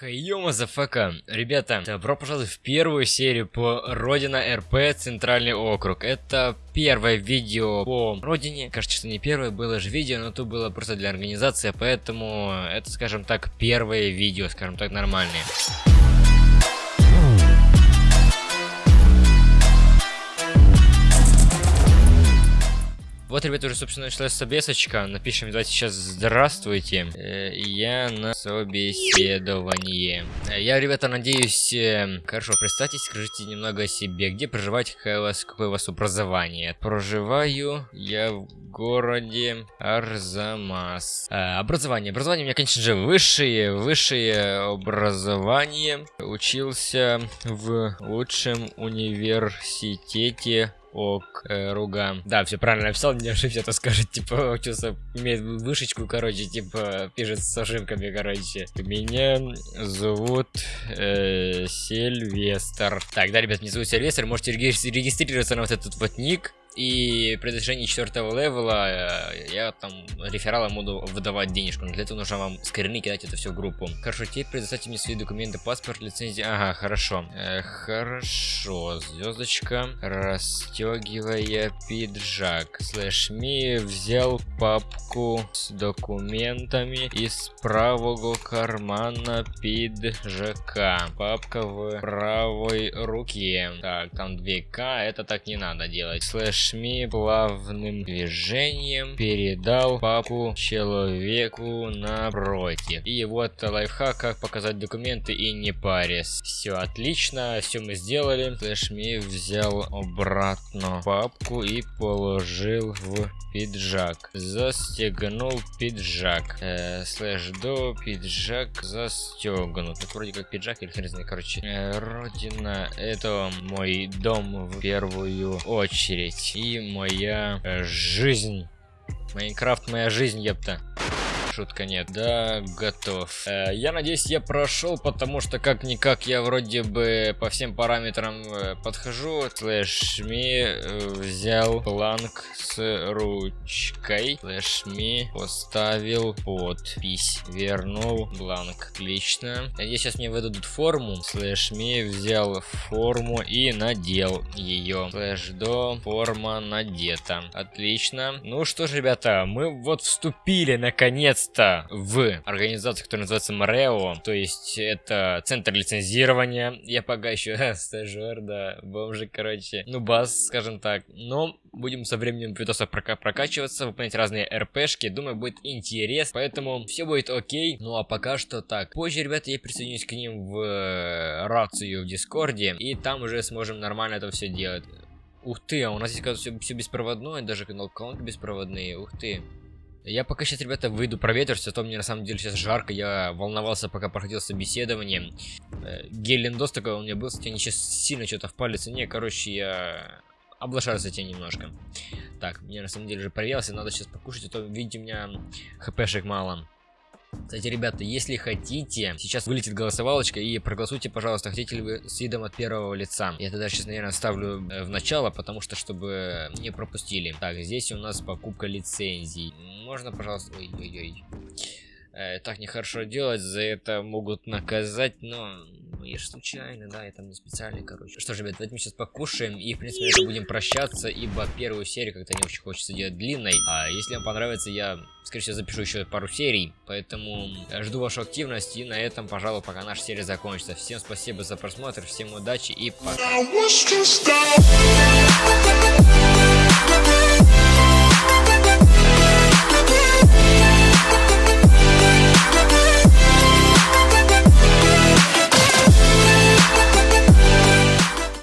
Hi yo, motherfucka! Ребята, добро пожаловать в первую серию по Родина RP Центральный округ. Это первое видео по Родине. Кажется, что не первое было же видео, но то было просто для организации, поэтому это, скажем так, первое видео, скажем так, нормальное. Вот, ребята, уже, собственно, началась собесочка. Напишем, давайте сейчас «Здравствуйте». Э, я на собеседовании. Э, я, ребята, надеюсь... Э, хорошо, представьтесь, скажите немного о себе. Где проживаете, какое у вас, какое у вас образование? Проживаю я в городе Арзамас. образование. Образование у меня, конечно же, высшее. Высшее образование. Учился в лучшем университете ок, э, руга. Да, все правильно написал, не ошибся, то скажет, типа, учился, имеет вышечку, короче, типа, пишет с ошибками, короче. Меня зовут э, Сильвестр. Так, да, ребят, меня зовут Сильвестр, можете регистрироваться на вот этот вот ник. И при достижении четвертого левела э, я там рефералам буду выдавать денежку. Но для этого нужно вам скрины кидать это все в группу. Хорошо, теперь предоставьте мне свои документы, паспорт, лицензия. Ага, хорошо. Э, хорошо, звездочка. Расстегивая пиджак. Slash me взял папку с документами из правого кармана пиджака. Папка в правой руке. Так, там 2К, это так не надо делать. Slash Плавным движением передал папу человеку напротив. И вот лайфхак, как показать документы и не парясь. Все отлично, все мы сделали. Флешми взял обратно папку и положил в пиджак. Застегнул пиджак. Э, слэш до пиджак застегнут. Это вроде как пиджак или хрен знает, короче. Э, родина это мой дом в первую очередь и моя э, жизнь. Майнкрафт моя жизнь, епта шутка нет. Да, готов. Э, я надеюсь, я прошел, потому что как-никак я вроде бы по всем параметрам э, подхожу. Slash me э, взял бланк с ручкой. Slash me поставил подпись. Вернул бланк. Отлично. Надеюсь, сейчас мне выдадут форму. Slash me взял форму и надел ее. Slash do форма надета. Отлично. Ну что ж, ребята, мы вот вступили наконец наконец-то в организацию, которая называется МРЭО, то есть это центр лицензирования. Я пока еще стажер, да, бомжик, короче, ну бас, скажем так. Но будем со временем видоса прока прокачиваться, выполнять разные РПшки, думаю, будет интересно, поэтому все будет окей. Ну а пока что так. Позже, ребята, я присоединюсь к ним в э, рацию в Дискорде, и там уже сможем нормально это все делать. Ух ты, а у нас здесь, кажется, все, все беспроводное, даже канал колонки беспроводные, ух ты. Я пока сейчас, ребята, выйду проветриться, а то мне на самом деле сейчас жарко, я волновался, пока проходил собеседование. Э, Гелендос такой у меня был, кстати, они сейчас сильно что-то в цене, короче, я облажался тебе немножко. Так, мне на самом деле же проверился, надо сейчас покушать, а то, видите, у меня хпшек мало. Кстати, ребята, если хотите, сейчас вылетит голосовалочка и проголосуйте, пожалуйста, хотите ли вы с видом от первого лица. Я тогда сейчас, наверное, ставлю э, в начало, потому что, чтобы не пропустили. Так, здесь у нас покупка лицензий. Можно, пожалуйста... Ой-ой-ой. Э, так нехорошо делать, за это могут наказать, но ну, я же случайно, да, я там не специально, короче. Что ж, ребят, давайте мы сейчас покушаем и, в принципе, это будем прощаться, ибо первую серию как-то не очень хочется делать длинной. А если вам понравится, я, скорее всего, запишу еще пару серий, поэтому жду вашу активность, и на этом, пожалуй, пока наша серия закончится. Всем спасибо за просмотр, всем удачи и пока.